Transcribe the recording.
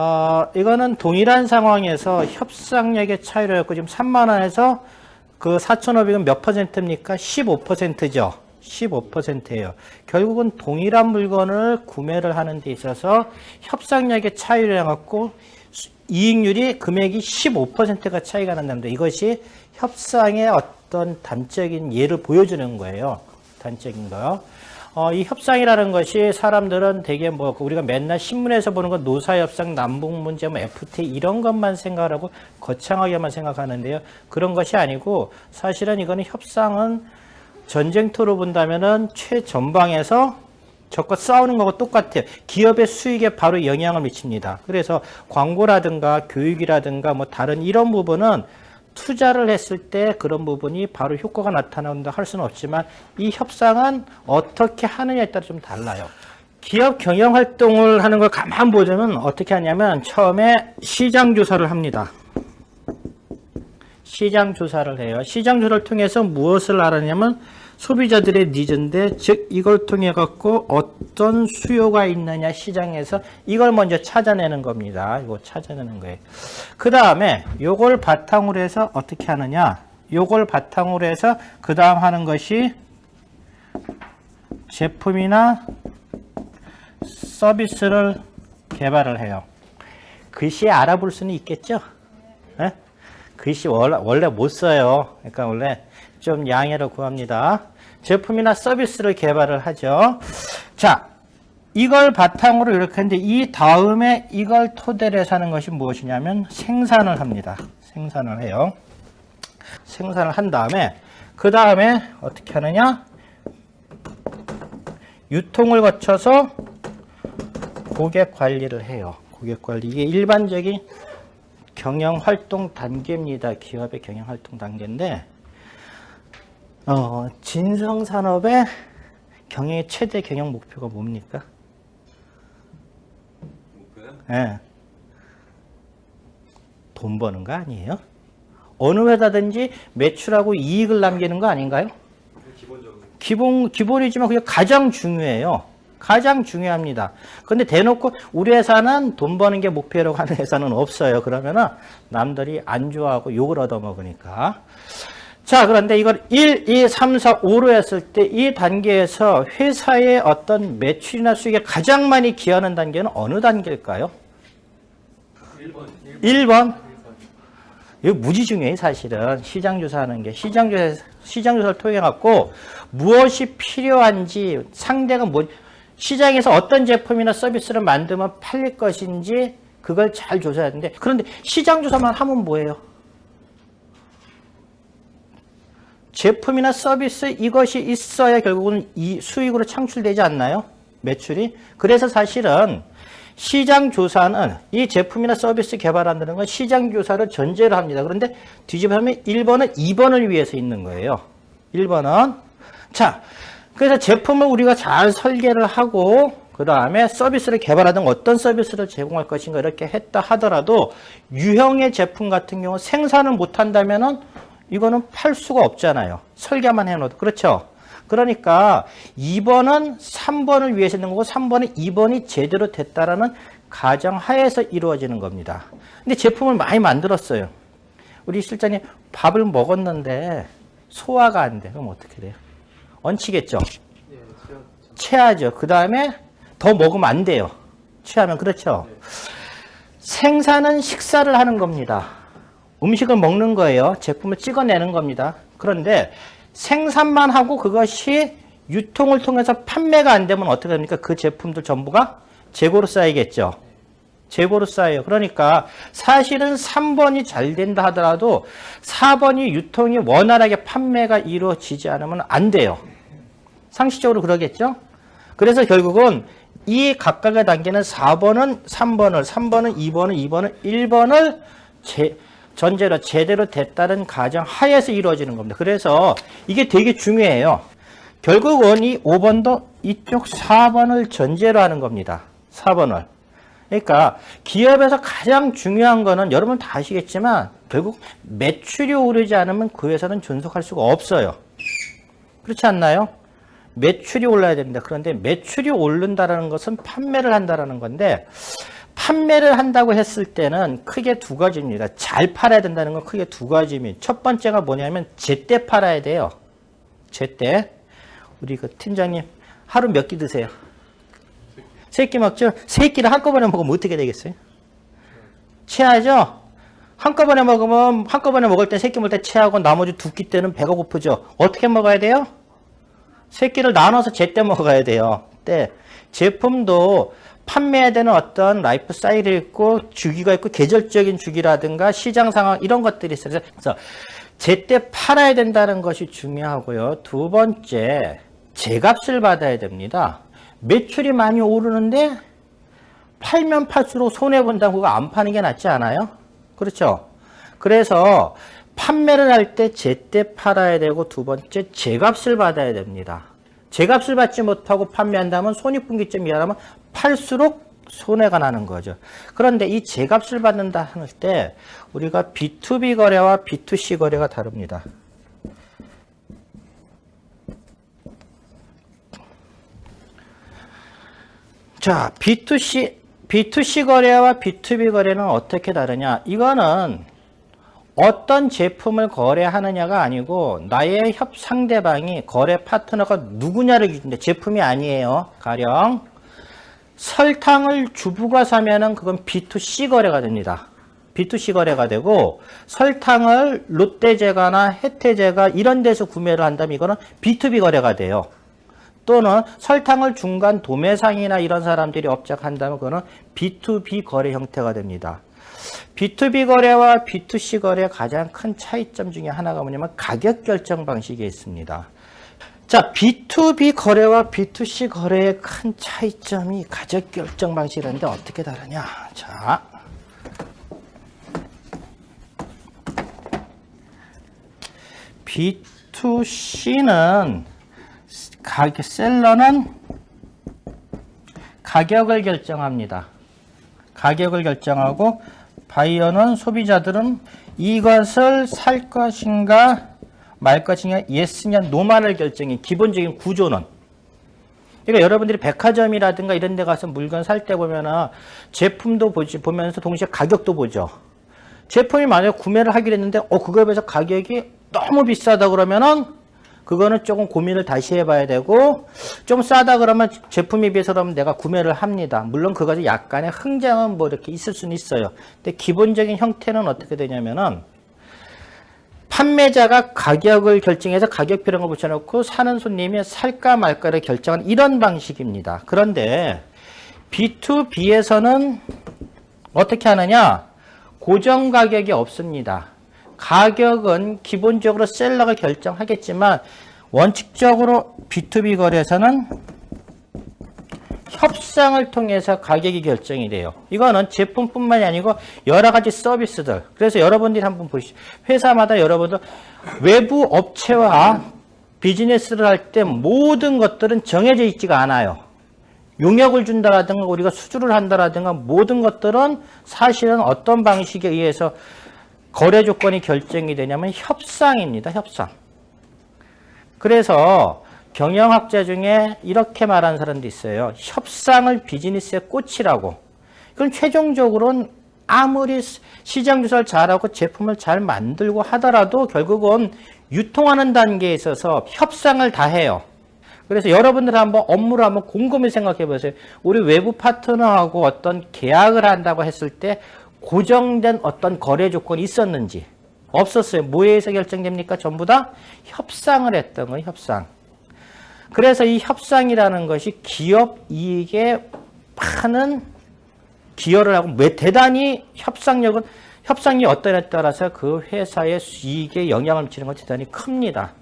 어, 이거는 동일한 상황에서 협상력의 차이로 했고 지금 3만 원에서 그 4,500은 몇 퍼센트입니까? 15%죠. 15%예요. 결국은 동일한 물건을 구매를 하는 데 있어서 협상력의 차이를 해갖고 이익률이 금액이 15%가 차이가 난다는데 이것이 협상의 어떤 단적인 예를 보여주는 거예요. 단적인 거. 어, 이 협상이라는 것이 사람들은 되게 뭐 우리가 맨날 신문에서 보는 건 노사협상, 남북문제, 뭐 FTA 이런 것만 생각하고 거창하게만 생각하는데요. 그런 것이 아니고 사실은 이거는 협상은 전쟁터로 본다면은 최전방에서 적과 싸우는 거하고 똑같아요. 기업의 수익에 바로 영향을 미칩니다. 그래서 광고라든가 교육이라든가 뭐 다른 이런 부분은 투자를 했을 때 그런 부분이 바로 효과가 나타난다 할 수는 없지만 이 협상은 어떻게 하느냐에 따라 좀 달라요. 기업 경영 활동을 하는 걸 가만 보자면 어떻게 하냐면 처음에 시장 조사를 합니다. 시장 조사를 해요. 시장 조사를 통해서 무엇을 알았냐면 소비자들의 니즈인데 즉 이걸 통해 갖고 어떤 수요가 있느냐 시장에서 이걸 먼저 찾아내는 겁니다. 이거 찾아내는 거예요. 그 다음에 요걸 바탕으로 해서 어떻게 하느냐 요걸 바탕으로 해서 그 다음 하는 것이 제품이나 서비스를 개발을 해요. 글씨 알아볼 수는 있겠죠? 네? 글씨 원래 못 써요. 그러니까 원래 좀 양해를 구합니다. 제품이나 서비스를 개발을 하죠. 자, 이걸 바탕으로 이렇게 하는데 이 다음에 이걸 토대로 해서 하는 것이 무엇이냐면 생산을 합니다. 생산을 해요. 생산을 한 다음에 그 다음에 어떻게 하느냐? 유통을 거쳐서 고객 관리를 해요. 고객 관리. 이게 일반적인 경영 활동 단계입니다. 기업의 경영 활동 단계인데 어, 진성산업의 경영의 최대 경영 목표가 뭡니까? 목표요? 예. 돈 버는 거 아니에요? 어느 회사든지 매출하고 이익을 남기는 거 아닌가요? 기본적으로 기본, 기본이지만 그게 가장 중요해요. 가장 중요합니다. 근데 대놓고 우리 회사는 돈 버는 게 목표라고 하는 회사는 없어요. 그러면은 남들이 안 좋아하고 욕을 얻어먹으니까. 자, 그런데 이걸 1, 2, 3, 4, 5로 했을 때 이 단계에서 회사의 어떤 매출이나 수익에 가장 많이 기여하는 단계는 어느 단계일까요? 1번 1번. 이거 무지 중요해, 사실은. 시장 조사하는 게. 시장 조사, 시장 조사를 통해 갖고 무엇이 필요한지, 상대가 뭐, 시장에서 어떤 제품이나 서비스를 만들면 팔릴 것인지, 그걸 잘 조사해야 되는데, 그런데 시장 조사만 하면 뭐예요? 제품이나 서비스 이것이 있어야 결국은 이 수익으로 창출되지 않나요? 매출이. 그래서 사실은 시장 조사는 이 제품이나 서비스 개발한다는 건 시장 조사를 전제로 합니다. 그런데 뒤집어보면 1번은 2번을 위해서 있는 거예요. 1번은 자, 그래서 제품을 우리가 잘 설계를 하고 그 다음에 서비스를 개발하든 어떤 서비스를 제공할 것인가 이렇게 했다 하더라도 유형의 제품 같은 경우 생산을 못한다면 은 이거는 팔 수가 없잖아요. 설계만 해놓아도. 그렇죠? 그러니까 2번은 3번을 위해서 있는 거고 3번은 2번이 제대로 됐다라는 가정 하에서 이루어지는 겁니다. 근데 제품을 많이 만들었어요. 우리 실장님 밥을 먹었는데 소화가 안 돼. 그럼 어떻게 돼요? 얹히겠죠? 체하죠. 그 다음에 더 먹으면 안 돼요. 취하면 그렇죠? 생산은 식사를 하는 겁니다. 음식을 먹는 거예요. 제품을 찍어내는 겁니다. 그런데 생산만 하고 그것이 유통을 통해서 판매가 안 되면 어떻게 됩니까? 그 제품들 전부가 재고로 쌓이겠죠. 재고로 쌓여요. 그러니까 사실은 3번이 잘 된다 하더라도 4번이 유통이 원활하게 판매가 이루어지지 않으면 안 돼요. 상식적으로 그러겠죠? 그래서 결국은 이 각각의 단계는 4번은 3번을, 3번은 2번을, 2번은 1번을 제, 전제로 제대로 됐다는 가정 하에서 이루어지는 겁니다. 그래서 이게 되게 중요해요. 결국은 이 5번도 이쪽 4번을 전제로 하는 겁니다. 4번을. 그러니까 기업에서 가장 중요한 거는 여러분 다 아시겠지만 결국 매출이 오르지 않으면 그 회사는 존속할 수가 없어요. 그렇지 않나요? 매출이 올라야 됩니다. 그런데 매출이 오른다는 것은 판매를 한다는 건데 판매를 한다고 했을 때는 크게 두 가지입니다. 잘 팔아야 된다는 건 크게 두 가지입니다. 첫 번째가 뭐냐면 제때 팔아야 돼요. 제때. 우리 그 팀장님 하루 몇 끼 드세요? 세끼 먹죠? 세 끼를 한꺼번에 먹으면 어떻게 되겠어요? 체하죠? 한꺼번에 먹으면 한꺼번에 먹을 때세끼 먹을 때 체하고 나머지 두 끼 때는 배가 고프죠. 어떻게 먹어야 돼요? 세 끼를 나눠서 제때 먹어야 돼요. 때 제품도 판매해야 되는 어떤 라이프 사이클이 있고 주기가 있고 계절적인 주기라든가 시장 상황 이런 것들이 있어요. 그래서 제때 팔아야 된다는 것이 중요하고요. 두 번째 제값을 받아야 됩니다. 매출이 많이 오르는데 팔면 팔수록 손해본다고 그거 안 파는 게 낫지 않아요? 그렇죠? 그래서 판매를 할 때 제때 팔아야 되고 두 번째 제값을 받아야 됩니다. 제값을 받지 못하고 판매한다면 손익분기점이 일어나면 팔수록 손해가 나는 거죠. 그런데 이 제값을 받는다 할 때 우리가 B2B 거래와 B2C 거래가 다릅니다. 자, B2C, B2C 거래와 B2B 거래는 어떻게 다르냐? 이거는 어떤 제품을 거래하느냐가 아니고 나의 협 상대방이 거래 파트너가 누구냐를 기준데 제품이 아니에요. 가령 설탕을 주부가 사면은 그건 B2C 거래가 됩니다. B2C 거래가 되고 설탕을 롯데제과나 혜태제과 이런 데서 구매를 한다면 이거는 B2B 거래가 돼요. 또는 설탕을 중간 도매상이나 이런 사람들이 업적한다면 그거는 B2B 거래 형태가 됩니다. B2B 거래와 B2C 거래의 가장 큰 차이점 중에 하나가 뭐냐면 가격 결정 방식에 있습니다. 자, B2B 거래와 B2C 거래의 큰 차이점이 가격 결정 방식이라는데 어떻게 다르냐? 자, B2C는 가격 셀러는 가격을 결정합니다. 가격을 결정하고 바이어는 소비자들은 이것을 살 것인가 말 것이냐 예스냐 노만을 결정해 기본적인 구조는 그러니까 여러분들이 백화점이라든가 이런 데 가서 물건 살 때 보면은 제품도 보지 보면서 동시에 가격도 보죠. 제품이 만약 구매를 하기로 했는데 어 그거에 비해서 가격이 너무 비싸다 그러면은 그거는 조금 고민을 다시 해봐야 되고 좀 싸다 그러면 제품에 비해서 그러면 내가 구매를 합니다. 물론 그것이 약간의 흥정은 뭐 이렇게 있을 수는 있어요. 근데 기본적인 형태는 어떻게 되냐면은 판매자가 가격을 결정해서 가격표 이런 거 붙여놓고 사는 손님이 살까 말까를 결정한 이런 방식입니다. 그런데 B2B에서는 어떻게 하느냐? 고정 가격이 없습니다. 가격은 기본적으로 셀러가 결정하겠지만 원칙적으로 B2B 거래에서는 협상을 통해서 가격이 결정이 돼요. 이거는 제품뿐만이 아니고 여러 가지 서비스들. 그래서 여러분들이 한번 보시죠. 회사마다 여러분들 외부 업체와 비즈니스를 할 때 모든 것들은 정해져 있지가 않아요. 용역을 준다라든가 우리가 수주를 한다라든가 모든 것들은 사실은 어떤 방식에 의해서 거래 조건이 결정이 되냐면 협상입니다. 협상. 그래서 경영학자 중에 이렇게 말하는 사람도 있어요. 협상을 비즈니스의 꽃이라고. 그럼 최종적으로는 아무리 시장 조사를 잘하고 제품을 잘 만들고 하더라도 결국은 유통하는 단계에 있어서 협상을 다 해요. 그래서 여러분들 한번 업무를 한번 곰곰이 생각해 보세요. 우리 외부 파트너하고 어떤 계약을 한다고 했을 때 고정된 어떤 거래 조건이 있었는지 없었어요. 뭐에 의해서 결정됩니까? 전부 다 협상을 했던 거예요. 협상. 그래서 이 협상이라는 것이 기업 이익에 많은 기여를 하고 왜 대단히 협상력은 협상이 어떠냐에 따라서 그 회사의 이익에 영향을 미치는 건 대단히 큽니다.